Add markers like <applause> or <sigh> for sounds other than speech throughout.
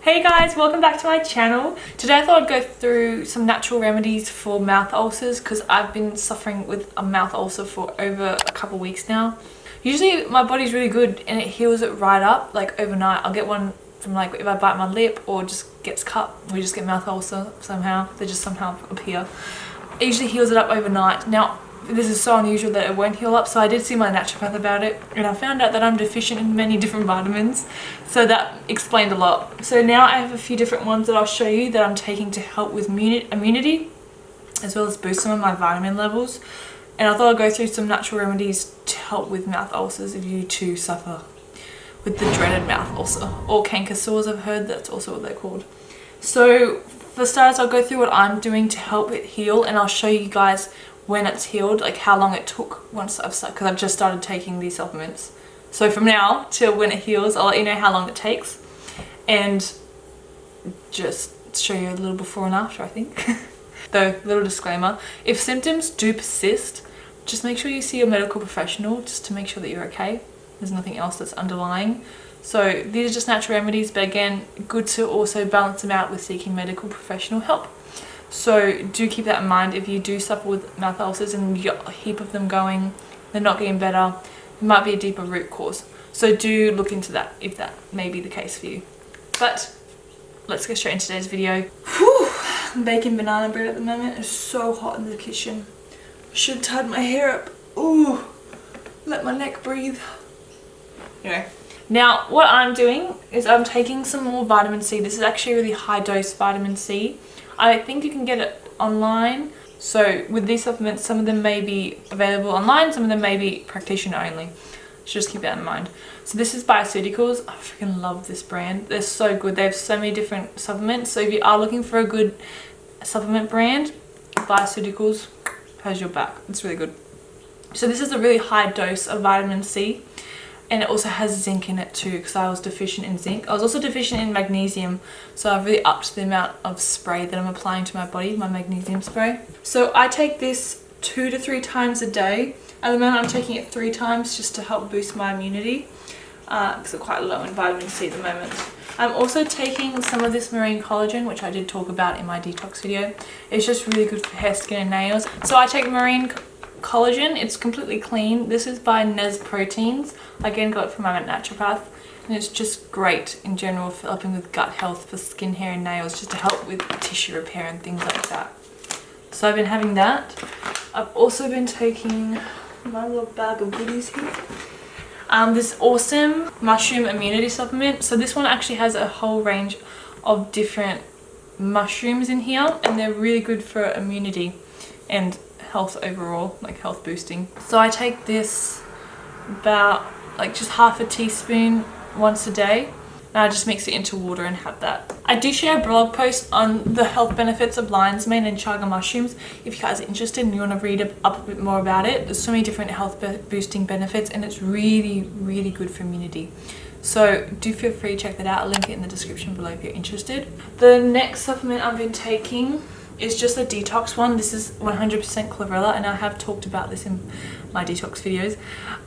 Hey guys, welcome back to my channel. Today I thought I'd go through some natural remedies for mouth ulcers because I've been suffering with a mouth ulcer for over a couple weeks now. Usually my body's really good and it heals it right up like overnight. I'll get one from like if I bite my lip or just gets cut. We just get mouth ulcer somehow. They just somehow appear. Usually heals it up overnight. Now this is so unusual that it won't heal up so I did see my naturopath about it and I found out that I'm deficient in many different vitamins so that explained a lot. So now I have a few different ones that I'll show you that I'm taking to help with immunity as well as boost some of my vitamin levels. And I thought I'd go through some natural remedies to help with mouth ulcers if you too suffer with the dreaded mouth ulcer or canker sores I've heard that's also what they're called. So for starters I'll go through what I'm doing to help it heal and I'll show you guys when it's healed, like how long it took once I've started, because I've just started taking these supplements. So from now till when it heals, I'll let you know how long it takes and just show you a little before and after, I think. <laughs> Though, little disclaimer, if symptoms do persist, just make sure you see a medical professional just to make sure that you're okay. There's nothing else that's underlying. So these are just natural remedies, but again, good to also balance them out with seeking medical professional help. So do keep that in mind if you do suffer with mouth ulcers and you get a heap of them going, they're not getting better, it might be a deeper root cause. So do look into that if that may be the case for you. But let's get straight into today's video. Whew, I'm baking banana bread at the moment. It's so hot in the kitchen. I should have tied my hair up. Ooh, let my neck breathe. Anyway, now what I'm doing is I'm taking some more vitamin C. This is actually really high dose vitamin C. I think you can get it online. So with these supplements, some of them may be available online, some of them may be practitioner only. So just keep that in mind. So this is Bioceuticals. I freaking love this brand. They're so good. They have so many different supplements. So if you are looking for a good supplement brand, Bioceuticals has your back. It's really good. So this is a really high dose of vitamin C and it also has zinc in it too because I was deficient in zinc. I was also deficient in magnesium so I've really upped the amount of spray that I'm applying to my body, my magnesium spray. So I take this two to three times a day. At the moment I'm taking it three times just to help boost my immunity because uh, I'm quite low in vitamin C at the moment. I'm also taking some of this marine collagen which I did talk about in my detox video. It's just really good for hair, skin and nails. So I take marine collagen. It's completely clean. This is by Nez Proteins. I again, got it from my naturopath. And it's just great in general for helping with gut health for skin, hair and nails, just to help with tissue repair and things like that. So I've been having that. I've also been taking my little bag of goodies here. Um, this awesome mushroom immunity supplement. So this one actually has a whole range of different mushrooms in here and they're really good for immunity and health overall, like health boosting. So I take this about like just half a teaspoon once a day and I just mix it into water and have that. I do share a blog post on the health benefits of lion's mane and chaga mushrooms. If you guys are interested and you want to read up a bit more about it, there's so many different health boosting benefits and it's really, really good for immunity. So do feel free to check that out. I'll link it in the description below if you're interested. The next supplement I've been taking it's just a detox one. This is 100% chlorella and I have talked about this in my detox videos.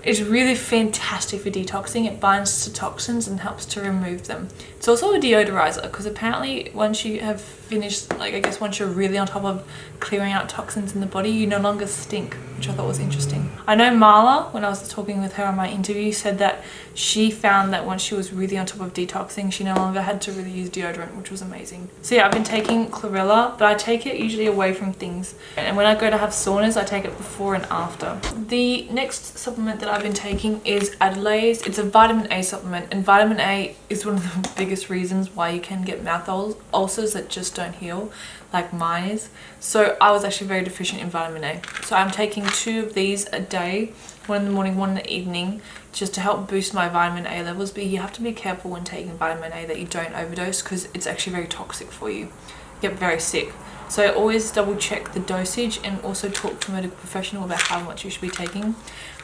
It's really fantastic for detoxing. It binds to toxins and helps to remove them. It's also a deodorizer because apparently once you have finished, like I guess once you're really on top of clearing out toxins in the body, you no longer stink, which I thought was interesting. I know Marla, when I was talking with her on my interview, said that she found that once she was really on top of detoxing, she no longer had to really use deodorant, which was amazing. So yeah, I've been taking chlorella, but I take it usually away from things. And when I go to have saunas, I take it before and after. The next supplement that I've been taking is Adelase. It's a vitamin A supplement and vitamin A is one of the <laughs> biggest reasons why you can get mouth ulcers that just don't heal like mine is. So I was actually very deficient in vitamin A. So I'm taking two of these a day, one in the morning, one in the evening, just to help boost my vitamin A levels. But you have to be careful when taking vitamin A that you don't overdose because it's actually very toxic for you. You get very sick. So always double check the dosage and also talk to a medical professional about how much you should be taking.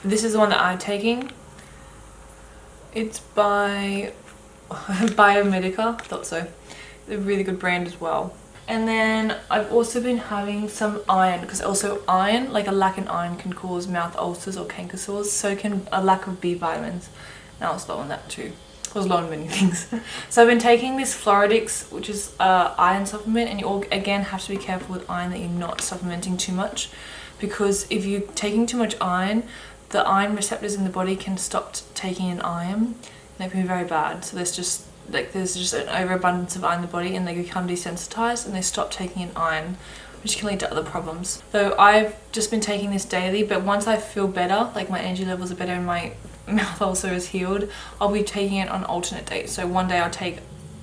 But this is the one that I'm taking. It's by <laughs> Biomedica, I thought so. A really good brand as well. And then I've also been having some iron because also iron, like a lack in iron can cause mouth ulcers or canker sores. So can a lack of B vitamins. Now I was low on that too. I was low on many <laughs> things. so I've been taking this Floradix, which is uh, iron supplement. And you all, again have to be careful with iron that you're not supplementing too much. Because if you're taking too much iron, the iron receptors in the body can stop taking in iron. And that can be very bad. So there's just like there's just an overabundance of iron in the body and they become desensitized and they stop taking in iron which can lead to other problems. So I've just been taking this daily but once I feel better, like my energy levels are better and my <laughs> mouth ulcer is healed, I'll be taking it on alternate days. So one day I'll take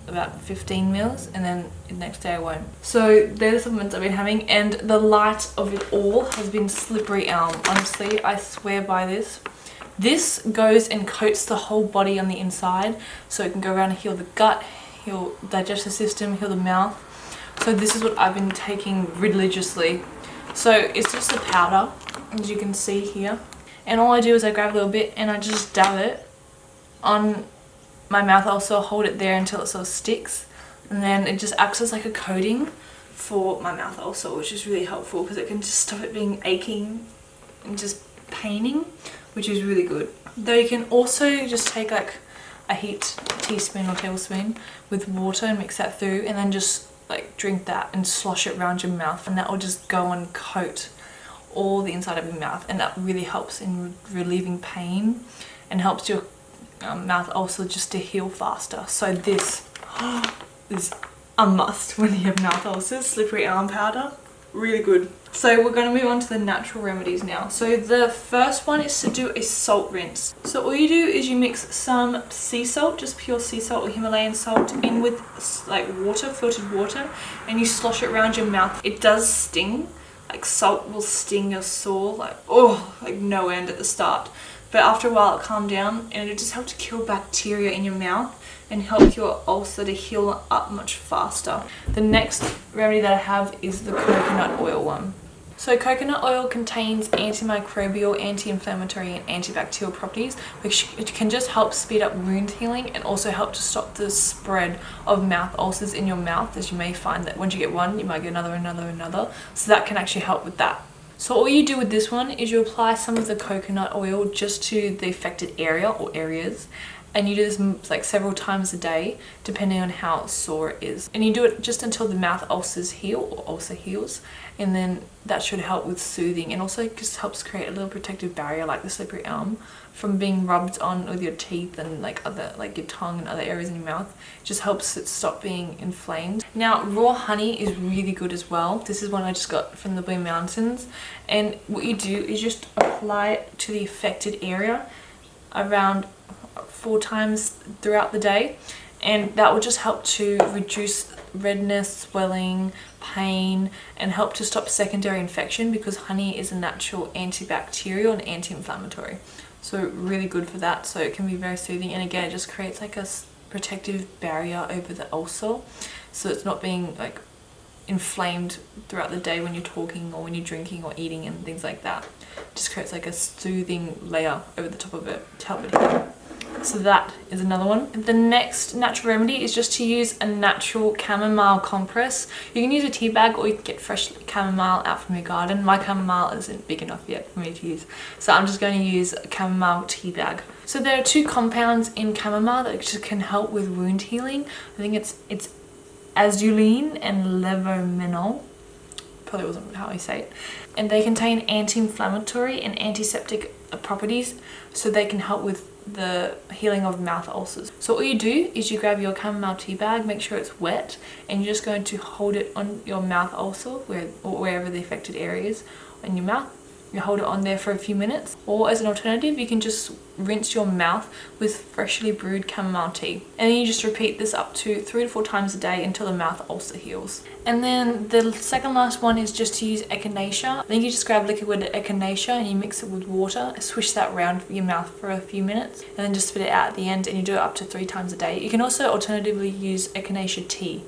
about 15 mils and then the next day I won't. So they're the supplements I've been having and the light of it all has been slippery elm. Honestly, I swear by this. This goes and coats the whole body on the inside so it can go around and heal the gut, heal digestive system, heal the mouth. So this is what I've been taking religiously. So it's just a powder as you can see here. And all I do is I grab a little bit and I just dab it on my mouth. I Also hold it there until it sort of sticks. And then it just acts as like a coating for my mouth also, which is really helpful because it can just stop it being aching and just paining which is really good. Though you can also just take like a heat teaspoon or tablespoon with water and mix that through and then just like drink that and slosh it around your mouth and that will just go and coat all the inside of your mouth and that really helps in relieving pain and helps your um, mouth also just to heal faster. So this <gasps> is a must when you have mouth ulcers, slippery elm powder really good. So we're going to move on to the natural remedies now. So the first one is to do a salt rinse. So all you do is you mix some sea salt, just pure sea salt or Himalayan salt in with like water, filtered water, and you slosh it around your mouth. It does sting, like salt will sting your sore, like oh, like no end at the start. But after a while it calmed down and it just helped to kill bacteria in your mouth and help your ulcer to heal up much faster. The next remedy that I have is the coconut oil one. So coconut oil contains antimicrobial, anti-inflammatory and antibacterial properties which can just help speed up wound healing and also help to stop the spread of mouth ulcers in your mouth as you may find that once you get one you might get another, another, another. So that can actually help with that. So all you do with this one is you apply some of the coconut oil just to the affected area or areas and you do this mm, like several times a day depending on how sore it is. And you do it just until the mouth ulcers heal or ulcer heals. And then that should help with soothing. And also just helps create a little protective barrier like the slippery elm from being rubbed on with your teeth and like other like your tongue and other areas in your mouth. It just helps it stop being inflamed. Now raw honey is really good as well. This is one i just got from the blue mountains. And what you do is just apply it to the affected area around four times throughout the day and that will just help to reduce redness, swelling, pain and help to stop secondary infection because honey is a natural antibacterial and anti-inflammatory. So really good for that. So it can be very soothing and again it just creates like a protective barrier over the ulcer so it's not being like inflamed throughout the day when you're talking or when you're drinking or eating and things like that. It just creates like a soothing layer over the top of it to help it. So that is another one. The next natural remedy is just to use a natural chamomile compress. You can use a tea bag or you can get fresh chamomile out from your garden. My chamomile isn't big enough yet for me to use. So I'm just going to use a chamomile tea bag. So there are two compounds in chamomile that can help with wound healing. I think it's it's azulene and levomenol probably wasn't how I say it. And they contain anti-inflammatory and antiseptic properties so they can help with the healing of mouth ulcers. So all you do is you grab your chamomile tea bag, make sure it's wet, and you're just going to hold it on your mouth ulcer, where, or wherever the affected area is in your mouth, you hold it on there for a few minutes. Or as an alternative you can just rinse your mouth with freshly brewed chamomile tea. And then you just repeat this up to three to four times a day until the mouth ulcer heals. And then the second last one is just to use echinacea. Then you just grab liquid echinacea and you mix it with water. Swish that around your mouth for a few minutes and then just spit it out at the end and you do it up to three times a day. You can also alternatively use echinacea tea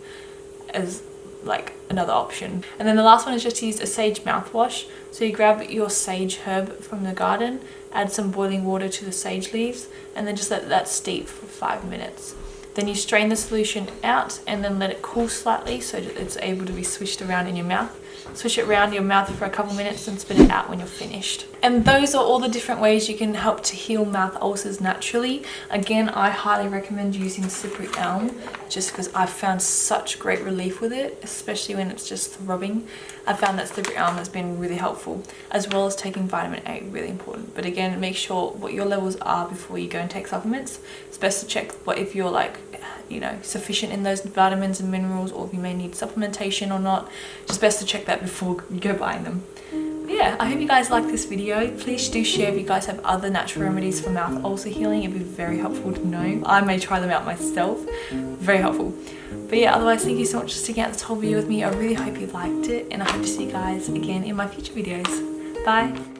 as like another option. And then the last one is just to use a sage mouthwash. So you grab your sage herb from the garden, add some boiling water to the sage leaves, and then just let that steep for five minutes. Then you strain the solution out and then let it cool slightly so it's able to be swished around in your mouth. Swish it around your mouth for a couple minutes and spit it out when you're finished. And those are all the different ways you can help to heal mouth ulcers naturally. Again, I highly recommend using slippery elm just because I've found such great relief with it, especially when it's just throbbing. I found that slippery elm has been really helpful, as well as taking vitamin A, really important. But again, make sure what your levels are before you go and take supplements. It's best to check what if you're like you know sufficient in those vitamins and minerals or if you may need supplementation or not just best to check that before you go buying them. Yeah i hope you guys like this video. Please do share if you guys have other natural remedies for mouth ulcer healing. It'd be very helpful to know. I may try them out myself. Very helpful. But yeah otherwise thank you so much for sticking out this whole video with me. I really hope you liked it and i hope to see you guys again in my future videos. Bye